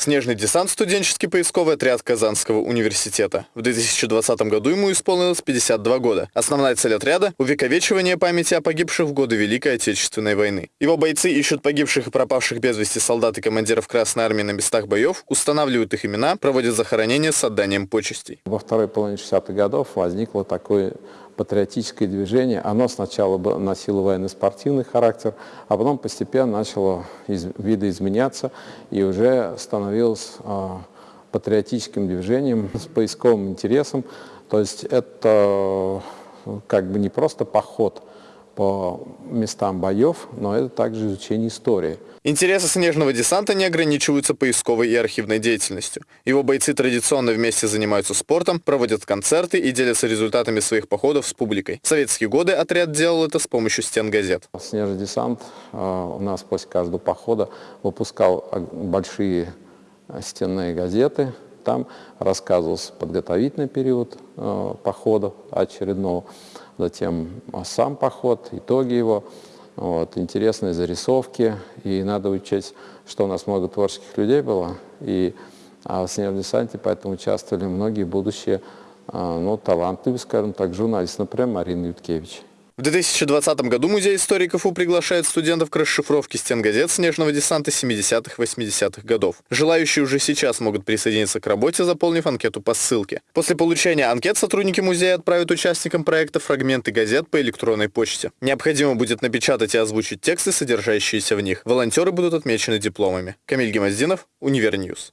Снежный десант – студенческий поисковый отряд Казанского университета. В 2020 году ему исполнилось 52 года. Основная цель отряда – увековечивание памяти о погибших в годы Великой Отечественной войны. Его бойцы ищут погибших и пропавших без вести солдат и командиров Красной Армии на местах боев, устанавливают их имена, проводят захоронения с отданием почестей. Во второй половине 60-х годов возникло такое патриотическое движение. Оно сначала носило военно-спортивный характер, а потом постепенно начало из, видоизменяться и уже становилось а, патриотическим движением с поисковым интересом. То есть это как бы не просто поход, по местам боев, но это также изучение истории. Интересы снежного десанта не ограничиваются поисковой и архивной деятельностью. Его бойцы традиционно вместе занимаются спортом, проводят концерты и делятся результатами своих походов с публикой. В советские годы отряд делал это с помощью стен газет. Снежный десант а, у нас после каждого похода выпускал большие стенные газеты. Там рассказывался подготовительный период а, похода очередного затем сам поход, итоги его, вот, интересные зарисовки. И надо учесть, что у нас много творческих людей было, и а в снежном десанте поэтому участвовали многие будущие а, ну, талантливые, скажем так, журналисты, например, Марина Юткевич. В 2020 году Музей истории КФУ приглашает студентов к расшифровке стенгазет снежного десанта 70-80-х годов. Желающие уже сейчас могут присоединиться к работе, заполнив анкету по ссылке. После получения анкет сотрудники музея отправят участникам проекта фрагменты газет по электронной почте. Необходимо будет напечатать и озвучить тексты, содержащиеся в них. Волонтеры будут отмечены дипломами. Камиль Гимаздинов, Универ News.